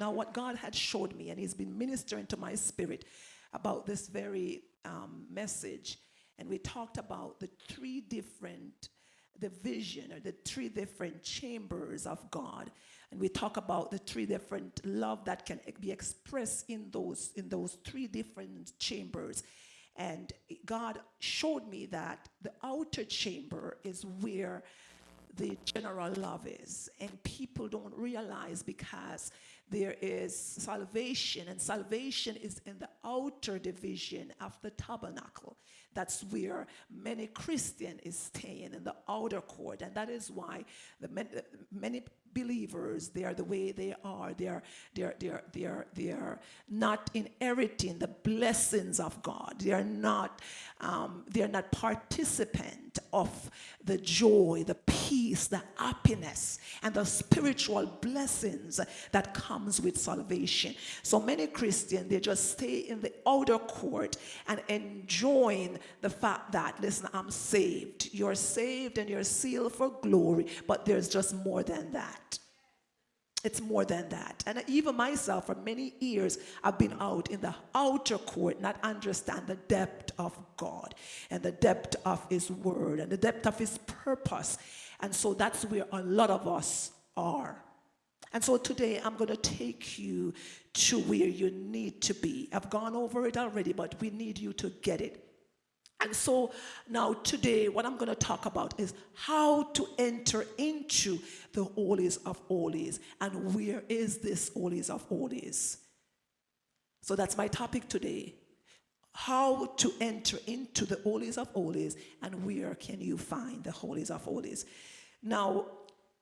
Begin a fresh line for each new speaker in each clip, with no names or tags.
Now, what God had showed me, and He's been ministering to my spirit about this very um, message, and we talked about the three different the vision or the three different chambers of God. And we talk about the three different love that can be expressed in those in those three different chambers. And God showed me that the outer chamber is where the general love is. And people don't realize because there is salvation, and salvation is in the outer division of the tabernacle. That's where many Christian is staying in the outer court, and that is why the many, many believers they are the way they are. They are they are they are they are, they are not inheriting the blessings of God. They are not um, they are not participant of the joy, the peace, the happiness, and the spiritual blessings that comes with salvation. So many Christians they just stay in the outer court and enjoying the fact that, listen, I'm saved. You're saved and you're sealed for glory, but there's just more than that. It's more than that. And even myself, for many years, I've been out in the outer court, not understand the depth of God and the depth of His Word and the depth of His purpose. And so that's where a lot of us are. And so today I'm going to take you to where you need to be. I've gone over it already, but we need you to get it. And so now today, what I'm going to talk about is how to enter into the holies of holies. And where is this holies of holies? So that's my topic today. How to enter into the holies of holies and where can you find the holies of holies? Now,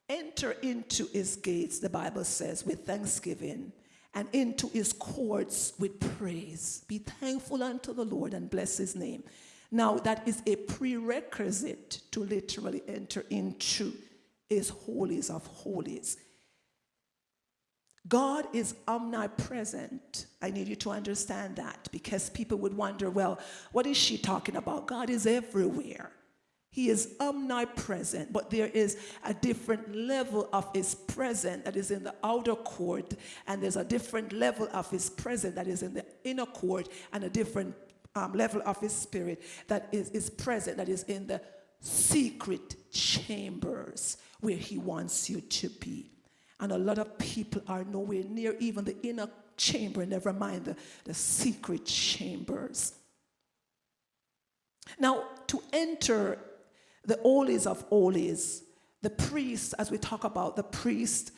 enter into his gates, the Bible says, with thanksgiving and into his courts with praise. Be thankful unto the Lord and bless his name. Now, that is a prerequisite to literally enter into his holies of holies. God is omnipresent. I need you to understand that because people would wonder, well, what is she talking about? God is everywhere. He is omnipresent, but there is a different level of his presence that is in the outer court, and there's a different level of his presence that is in the inner court, and a different um, level of his spirit that is, is present, that is in the secret chambers where he wants you to be. And a lot of people are nowhere near even the inner chamber, never mind the, the secret chambers. Now, to enter the holies of holies, the priests, as we talk about the priest,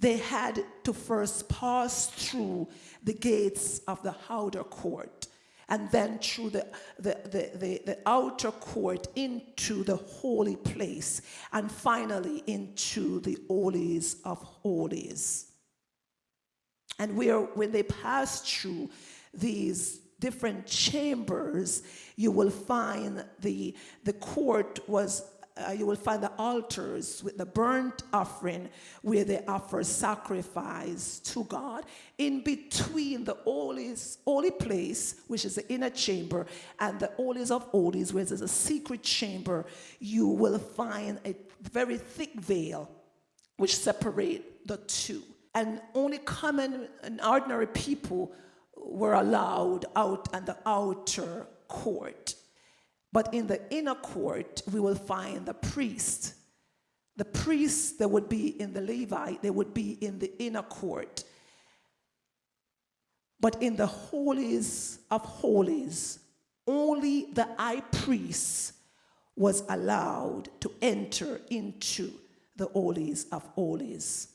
they had to first pass through the gates of the outer court and then through the, the, the, the, the outer court into the holy place, and finally into the holies of holies. And where, when they pass through these different chambers, you will find the, the court was uh, you will find the altars with the burnt offering where they offer sacrifice to God. In between the holies, holy place, which is the inner chamber, and the holies of holies, where there's a secret chamber, you will find a very thick veil which separate the two. And only common and ordinary people were allowed out and the outer court. But in the inner court, we will find the priest. The priests that would be in the Levite, they would be in the inner court. But in the holies of holies, only the high priest was allowed to enter into the holies of holies,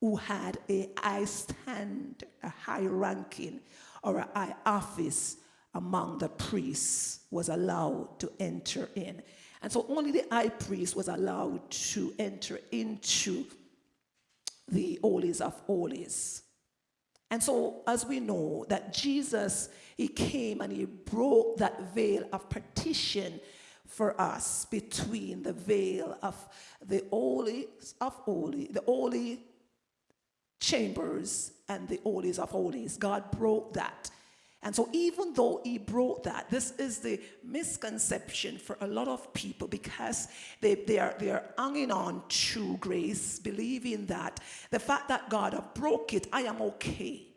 who had a high stand, a high ranking, or a high office among the priests was allowed to enter in. And so only the high priest was allowed to enter into the holies of holies. And so, as we know, that Jesus, he came and he broke that veil of partition for us between the veil of the holies of holy, the holy chambers and the holies of holies. God broke that. And so, even though he brought that, this is the misconception for a lot of people because they, they, are, they are hanging on to grace, believing that the fact that God have broke it, I am okay.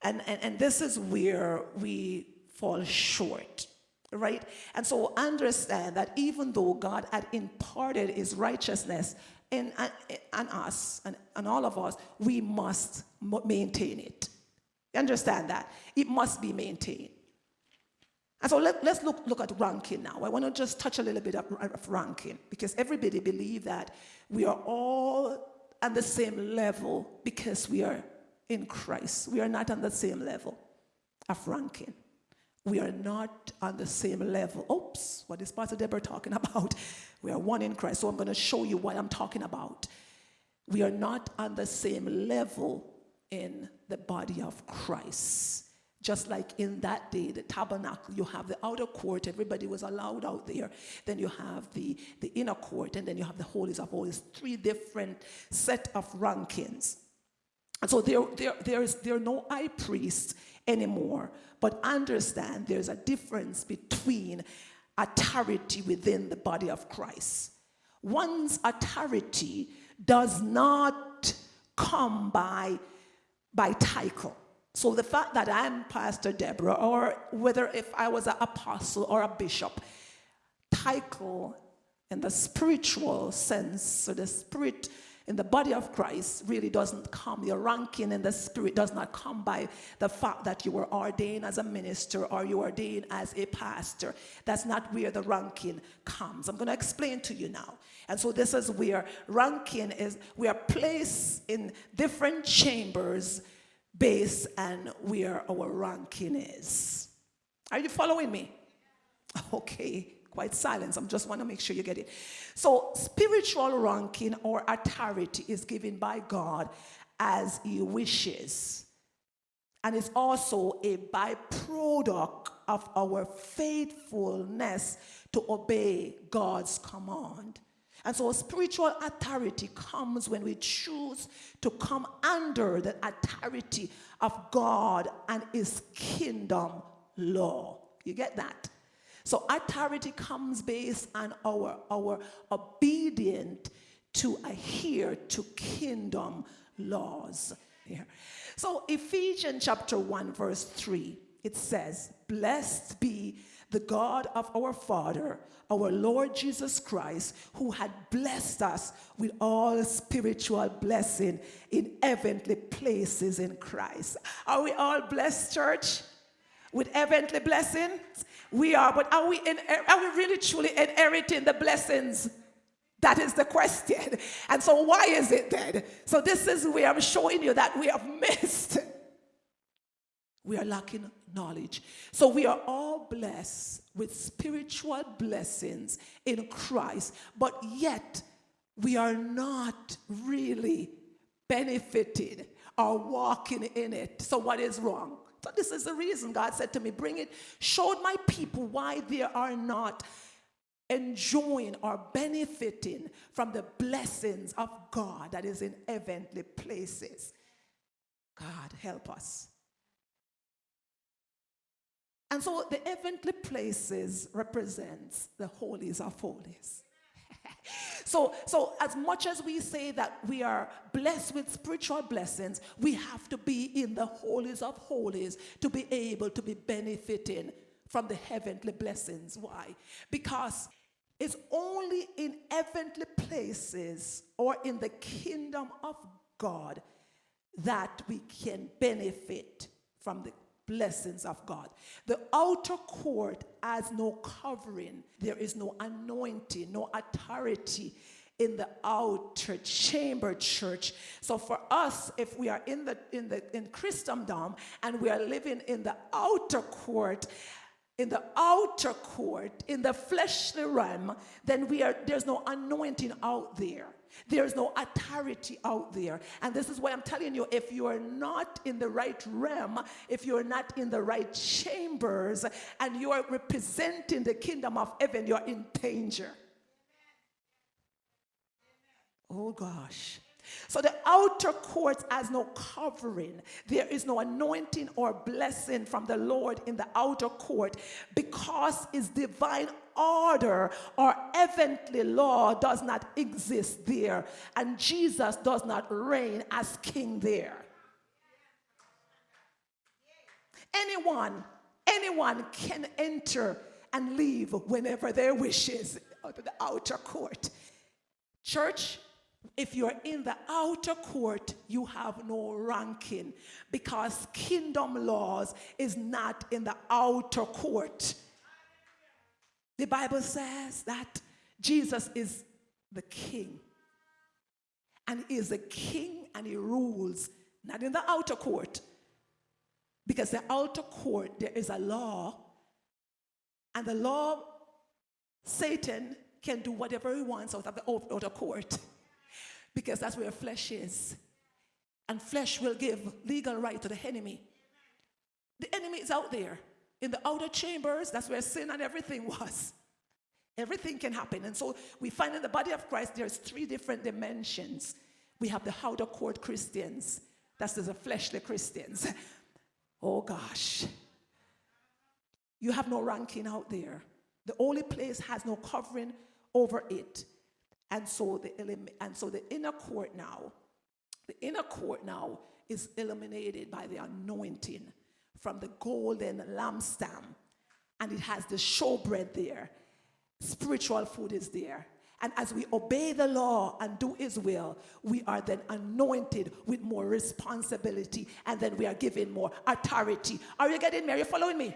And, and, and this is where we fall short, right? And so, understand that even though God had imparted his righteousness in, uh, in, in us and, and all of us, we must maintain it. You understand that? It must be maintained. And so let, us look, look at ranking now. I want to just touch a little bit of, of ranking because everybody believes that we are all on the same level because we are in Christ. We are not on the same level of ranking. We are not on the same level. Oops, what is Pastor Deborah talking about? We are one in Christ. So I'm going to show you what I'm talking about. We are not on the same level in the body of Christ. Just like in that day, the tabernacle, you have the outer court, everybody was allowed out there. Then you have the, the inner court, and then you have the holies of holies, three different set of rankings. And so there, there, there, is, there are no high priests anymore, but understand there's a difference between authority within the body of Christ. One's authority does not come by by title. So the fact that I'm Pastor Deborah, or whether if I was an apostle or a bishop, title in the spiritual sense, so the spirit in the body of Christ really doesn't come. Your ranking in the spirit does not come by the fact that you were ordained as a minister or you ordained as a pastor. That's not where the ranking comes. I'm going to explain to you now. And so this is where ranking is, we are placed in different chambers based on where our ranking is. Are you following me? Okay, quite silence. I just want to make sure you get it. So spiritual ranking or authority is given by God as he wishes. And it's also a byproduct of our faithfulness to obey God's command. And so spiritual authority comes when we choose to come under the authority of God and his kingdom law. You get that? So authority comes based on our, our obedience to adhere to kingdom laws. So Ephesians chapter 1 verse 3, it says, Blessed be the God of our Father, our Lord Jesus Christ, who had blessed us with all spiritual blessing in heavenly places in Christ. Are we all blessed, church? With heavenly blessing? We are, but are we, in, are we really truly inheriting the blessings? That is the question. And so, why is it then? So, this is where I'm showing you that we have missed. We are lacking knowledge. So we are all blessed with spiritual blessings in Christ, but yet we are not really benefiting or walking in it. So what is wrong? So this is the reason God said to me, bring it, showed my people why they are not enjoying or benefiting from the blessings of God that is in heavenly places. God, help us. And so the heavenly places represents the holies of holies. so, so as much as we say that we are blessed with spiritual blessings, we have to be in the holies of holies to be able to be benefiting from the heavenly blessings. Why? Because it's only in heavenly places or in the kingdom of God that we can benefit from the blessings of God. The outer court has no covering, there is no anointing, no authority in the outer chamber church. So for us, if we are in the in the in Christendom and we are living in the outer court, in the outer court, in the fleshly realm, then we are there's no anointing out there. There's no authority out there. And this is why I'm telling you if you are not in the right realm, if you're not in the right chambers, and you are representing the kingdom of heaven, you're in danger. Oh gosh. So the outer court has no covering. There is no anointing or blessing from the Lord in the outer court because his divine order or heavenly law does not exist there. And Jesus does not reign as king there. Anyone, anyone can enter and leave whenever their wishes out of the outer court. Church, if you're in the outer court, you have no ranking because kingdom laws is not in the outer court. The Bible says that Jesus is the king. And he is a king and he rules not in the outer court. Because the outer court, there is a law. And the law, Satan can do whatever he wants out of the outer court because that's where flesh is. And flesh will give legal right to the enemy. The enemy is out there. In the outer chambers, that's where sin and everything was. Everything can happen. And so we find in the body of Christ there's three different dimensions. We have the outer court Christians. That's the fleshly Christians. Oh gosh. You have no ranking out there. The holy place has no covering over it. And so the, and so the inner court now, the inner court now is illuminated by the anointing from the golden lampstand. And it has the showbread there. Spiritual food is there. And as we obey the law and do his will, we are then anointed with more responsibility and then we are given more authority. Are you getting me? Are you following me?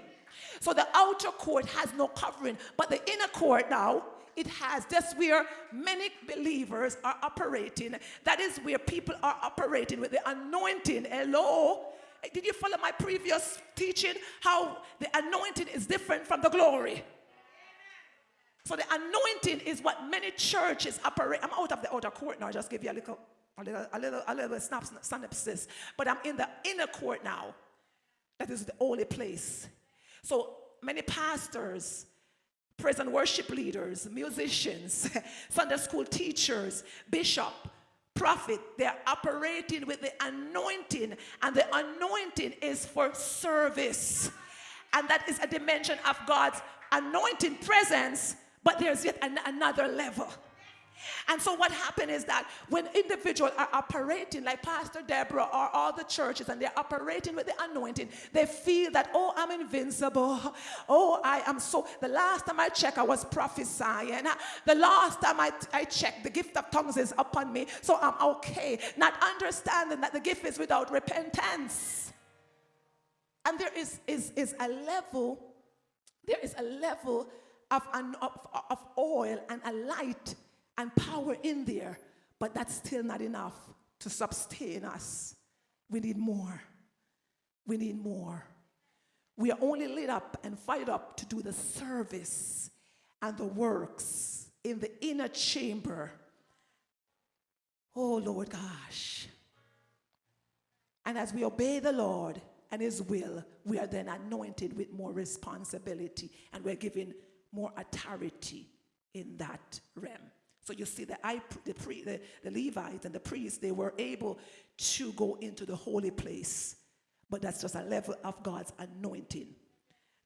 So the outer court has no covering, but the inner court now it has. That's where many believers are operating. That is where people are operating with the anointing. Hello? Eh, did you follow my previous teaching? How the anointing is different from the glory. So the anointing is what many churches operate. I'm out of the outer court now. I just give you a little, a little, a little, a little synopsis. But I'm in the inner court now. That is the holy place. So many pastors, praise and worship leaders, musicians, Sunday school teachers, bishop, prophet, they're operating with the anointing, and the anointing is for service. And that is a dimension of God's anointing presence, but there's yet an- another level. And so what happened is that when individuals are operating like Pastor Deborah or all the churches and they're operating with the anointing, they feel that, oh, I'm invincible. Oh, I am so. The last time I checked, I was prophesying. The last time I, I checked, the gift of tongues is upon me, so I'm okay. Not understanding that the gift is without repentance. And there is, is, is a level, there is a level of, of, of oil and a light and power in there, but that's still not enough to sustain us. We need more. We need more. We are only lit up and fired up to do the service and the works in the inner chamber. Oh, Lord gosh. And as we obey the Lord and His will, we are then anointed with more responsibility and we're given more authority in that realm. So you see, the, the, pre, the, the Levites and the priests, they were able to go into the holy place. But that's just a level of God's anointing.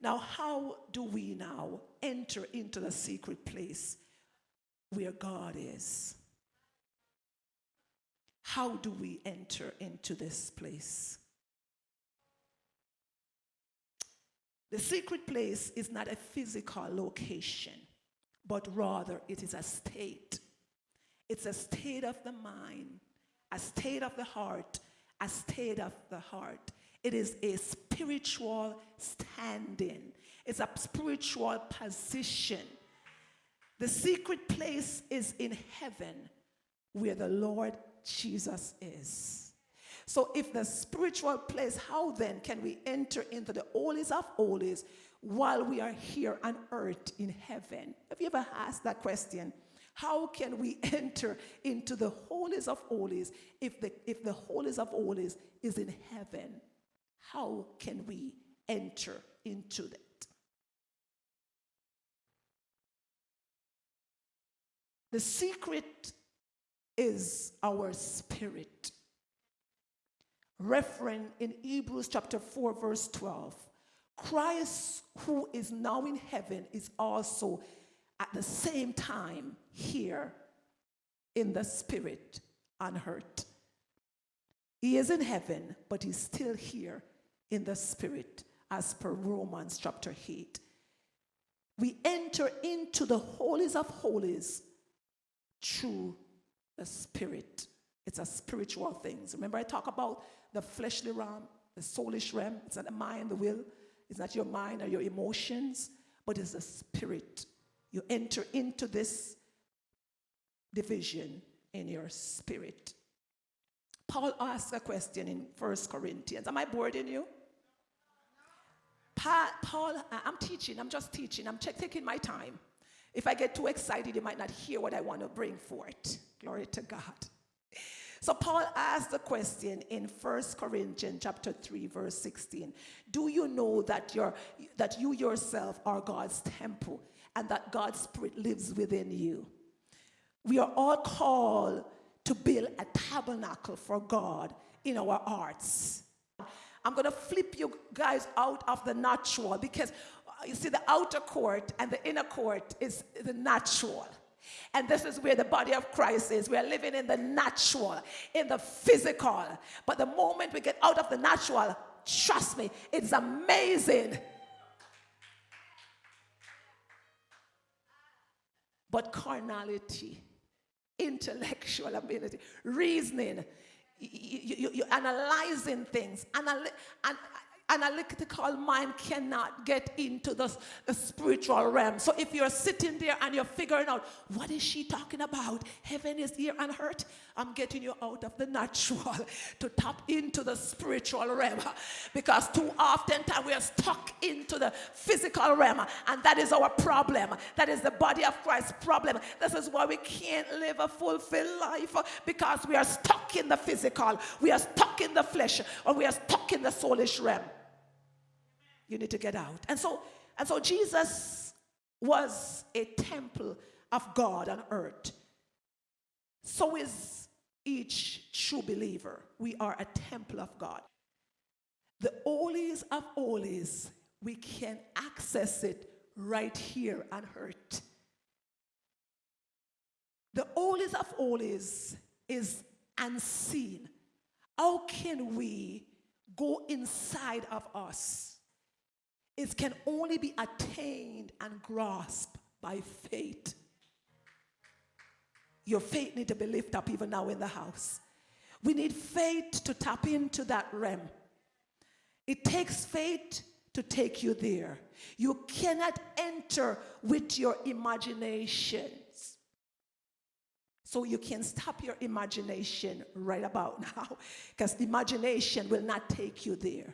Now, how do we now enter into the secret place where God is? How do we enter into this place? The secret place is not a physical location but rather it is a state. It's a state of the mind, a state of the heart, a state of the heart. It is a spiritual standing, it's a spiritual position. The secret place is in heaven where the Lord Jesus is. So, if the spiritual place, how then can we enter into the holies of holies while we are here on earth in heaven? Have you ever asked that question? How can we enter into the holies of holies if the, if the holies of holies is in heaven? How can we enter into that? The secret is our spirit. Reference in Hebrews chapter 4, verse 12. Christ, who is now in heaven, is also at the same time here in the spirit unhurt. He is in heaven, but he's still here in the spirit, as per Romans chapter 8. We enter into the holies of holies through the spirit. It's a spiritual thing. Remember, I talk about the fleshly realm, the soulish realm. It's the mind, the will. It's not your mind or your emotions, but it's the spirit. You enter into this division in your spirit. Paul asked a question in First Corinthians. Am I boring you? Paul, I'm teaching, I'm just teaching, I'm taking my time. If I get too excited, you might not hear what I want to bring forth. Glory to God. So Paul asked the question in First Corinthians chapter 3 verse 16. Do you know that you that you yourself are God's temple and that God's spirit lives within you? We are all called to build a tabernacle for God in our hearts. I'm going to flip you guys out of the natural because uh, you see the outer court and the inner court is the natural. And this is where the body of Christ is. We are living in the natural, in the physical. But the moment we get out of the natural, trust me, it's amazing. But carnality, intellectual ability, reasoning, you, you, are analyzing things, Anal- and analytical mind cannot get into the, spiritual realm. So if you're sitting there and you're figuring out, what is she talking about? Heaven is here and hurt. I'm getting you out of the natural to tap into the spiritual realm. Because too often time we are stuck into the physical realm. And that is our problem. That is the body of Christ's problem. This is why we can't live a fulfilled life because we are stuck in the physical. We are stuck in the flesh. Or we are stuck in the soulish realm you need to get out. And so, and so Jesus was a temple of God on earth. So is each true believer. We are a temple of God. The holies of holies, we can access it right here on earth. The holies of holies is unseen. How can we go inside of us? It can only be attained and grasped by faith. Your faith need to be lifted up even now in the house. We need faith to tap into that realm. It takes faith to take you there. You cannot enter with your imaginations. So you can stop your imagination right about now because the imagination will not take you there.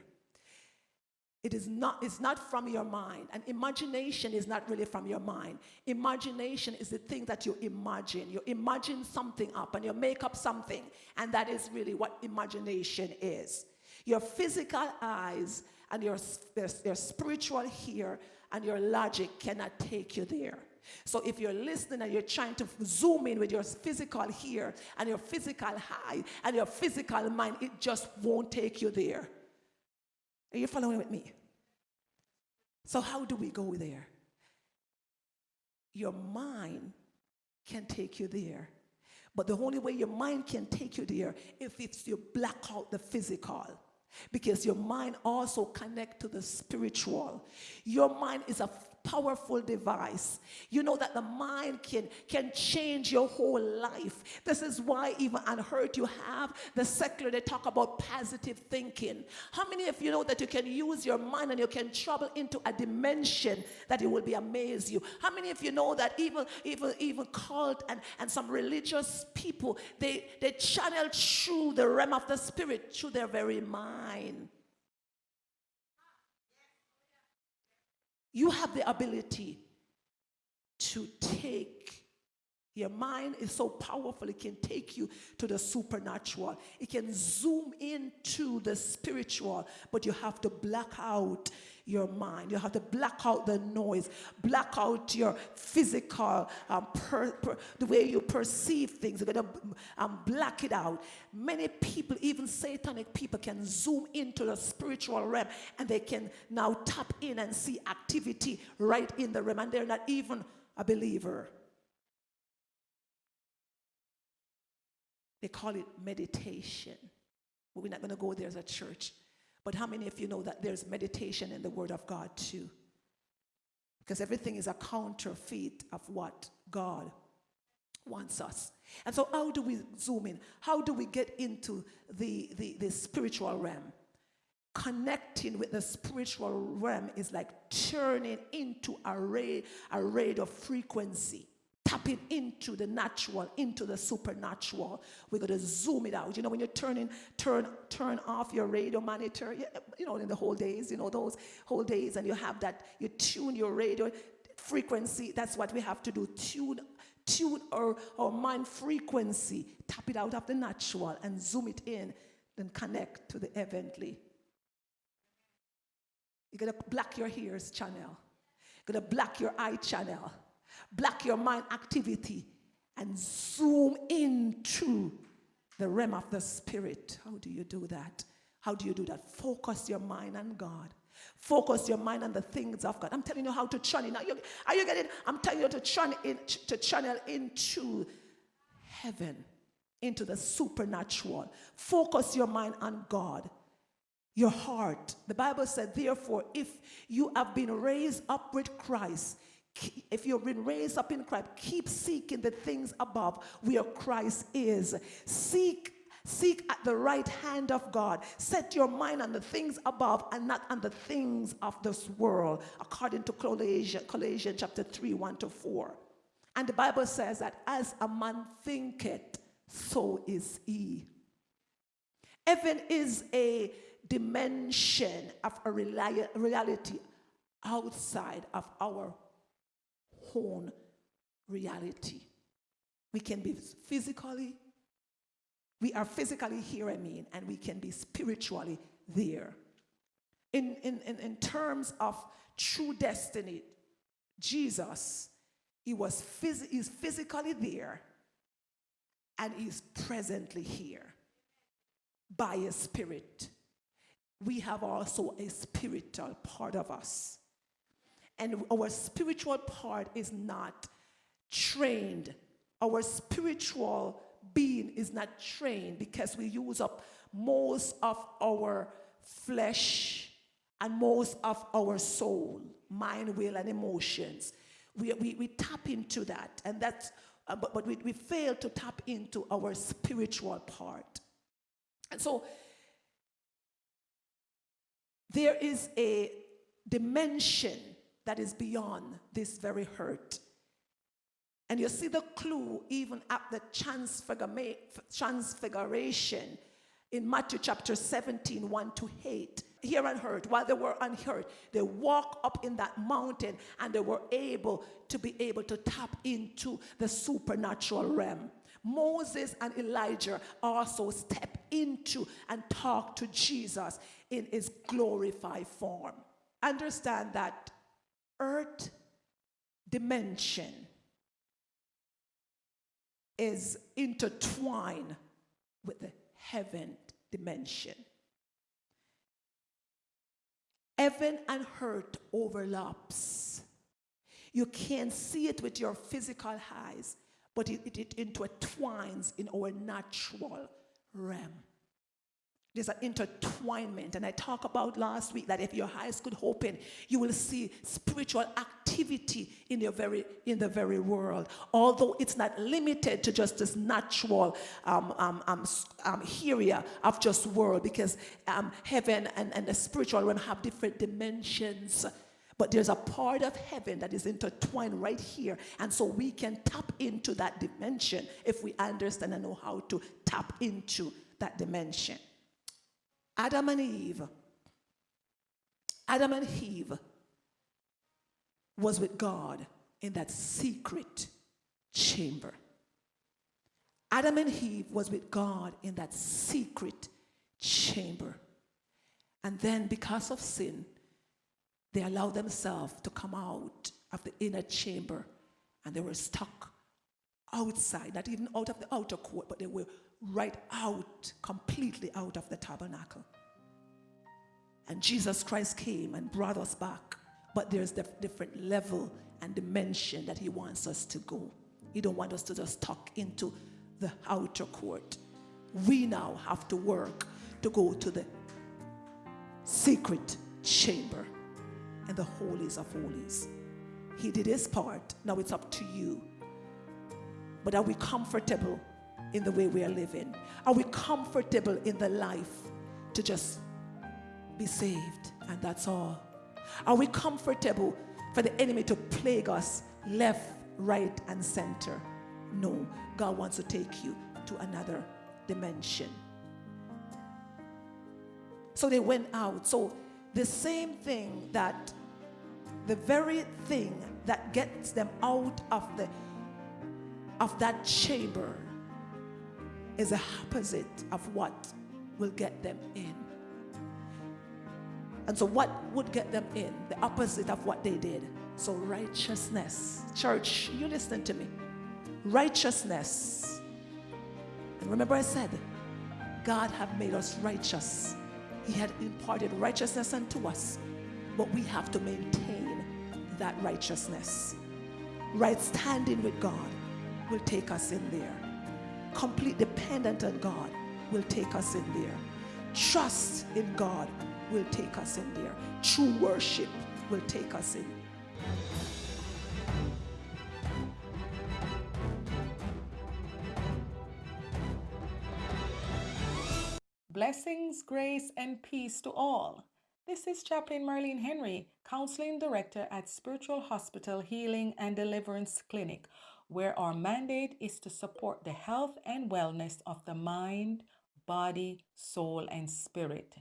It is not, it's not from your mind. And imagination is not really from your mind. Imagination is the thing that you imagine. You imagine something up and you make up something. And that is really what imagination is. Your physical eyes and your, your, spiritual ear and your logic cannot take you there. So if you're listening and you're trying to zoom in with your physical ear and your physical eye and your physical mind, it just won't take you there. Are you following with me? So, how do we go there? Your mind can take you there. But the only way your mind can take you there if it's you black out the physical because your mind also connect to the spiritual your mind is a powerful device. You know that the mind can, can change your whole life. This is why even unheard you have the secular, they talk about positive thinking. How many of you know that you can use your mind and you can travel into a dimension that it will be amaze you? How many of you know that even even even cult and, and some religious people, they, they channel through the realm of the spirit through their very mind. You have the ability to take Your mind is so powerful, it can take you to the supernatural. It can zoom into the spiritual, but you have to black out your mind. You have to black out the noise, black out your physical, um, per, per, the way you perceive things. You're going to um, black it out. Many people, even satanic people, can zoom into the spiritual realm and they can now tap in and see activity right in the realm, and they're not even a believer. They call it meditation. But we're not going to go there as a church. But how many of you know that there's meditation in the Word of God too? Because everything is a counterfeit of what God wants us. And so, how do we zoom in? How do we get into the, the, the spiritual realm? Connecting with the spiritual realm is like turning into a ray, a ray of frequency tapping into the natural, into the supernatural. We're going to zoom it out. You know, when you're turning, turn, turn off your radio monitor, you know, in the whole days, you know, those whole days, and you have that, you tune your radio frequency. That's what we have to do. Tune, tune our, our mind frequency, tap it out of the natural and zoom it in, then connect to the heavenly. You're going to block your ears channel. You're going to block your eye channel black your mind activity, and zoom into the realm of the spirit. How do you do that? How do you do that? Focus your mind on God. Focus your mind on the things of God. I'm telling you how to channel. Now, you, are you getting? I'm telling you to channel in, to channel into heaven, into the supernatural. Focus your mind on God. Your heart. The Bible said, therefore, if you have been raised up with Christ, if you've been raised up in Christ, keep seeking the things above where Christ is. Seek Seek at the right hand of God. Set your mind on the things above and not on the things of this world, according to Colossians, chapter 3, 1 to 4. And the Bible says that as a man thinketh, so is he. Heaven is a dimension of a reality outside of our own reality. We can be physically, we are physically here, I mean, and we can be spiritually there. In, in, in, in terms of true destiny, Jesus, he was phys- he's physically there and he's presently here by a spirit. We have also a spiritual part of us and our spiritual part is not trained. Our spiritual being is not trained because we use up most of our flesh and most of our soul, mind, will, and emotions. We, we, we tap into that, and that's, uh, but, but we, we fail to tap into our spiritual part. And so there is a dimension that is beyond this very hurt. And you see the clue even at the transfiguration in Matthew chapter 17, 1 to 8. Here on earth, while they were earth, they walk up in that mountain and they were able to be able to tap into the supernatural realm. Moses and Elijah also step into and talk to Jesus in his glorified form. Understand that earth dimension is intertwined with the heaven dimension. Heaven and earth overlaps. You can't see it with your physical eyes, but it, it, it intertwines in our natural realm. There's an intertwinement. And I talked about last week that if your eyes could open, you will see spiritual activity in, your very, in the very world. Although it's not limited to just this natural um, um, um, um area of just world, because um, heaven and, and the spiritual realm have different dimensions. But there's a part of heaven that is intertwined right here. And so we can tap into that dimension if we understand and know how to tap into that dimension. Adam and Eve, Adam and Eve was with God in that secret chamber. Adam and Eve was with God in that secret chamber. And then because of sin, they allowed themselves to come out of the inner chamber and they were stuck outside, not even out of the outer court, but they were right out, completely out of the tabernacle. And Jesus Christ came and brought us back. But there's the different level and dimension that he wants us to go. He don't want us to just tuck into the outer court. We now have to work to go to the secret chamber and the holies of holies. He did his part. Now it's up to you. But are we comfortable in the way we are living? Are we comfortable in the life to just be saved and that's all? Are we comfortable for the enemy to plague us left, right, and center? No, God wants to take you to another dimension. So they went out. So the same thing that the very thing that gets them out of the of that chamber is the opposite of what will get them in. And so, what would get them in? The opposite of what they did. So, righteousness. Church, you listen to me. Righteousness. And remember, I said, God have made us righteous. He had imparted righteousness unto us, but we have to maintain that righteousness. Right standing with God will take us in there. Complete dependent on God will take us in there. Trust in God will take us in there. True worship will take us in.
Blessings, grace, and peace to all. This is Chaplain Marlene Henry, Counseling Director at Spiritual Hospital Healing and Deliverance Clinic, where our mandate is to support the health and wellness of the mind, body, soul, and spirit.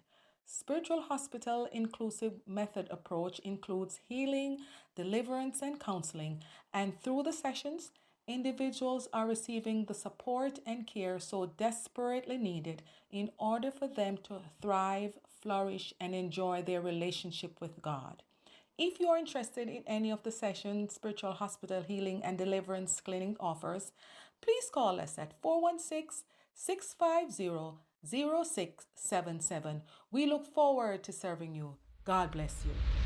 Spiritual Hospital Inclusive Method approach includes healing, deliverance, and counseling, and through the sessions, individuals are receiving the support and care so desperately needed in order for them to thrive, flourish, and enjoy their relationship with God. If you are interested in any of the sessions Spiritual Hospital Healing and Deliverance Clinic offers, please call us at 416 650 0677. We look forward to serving you. God bless you.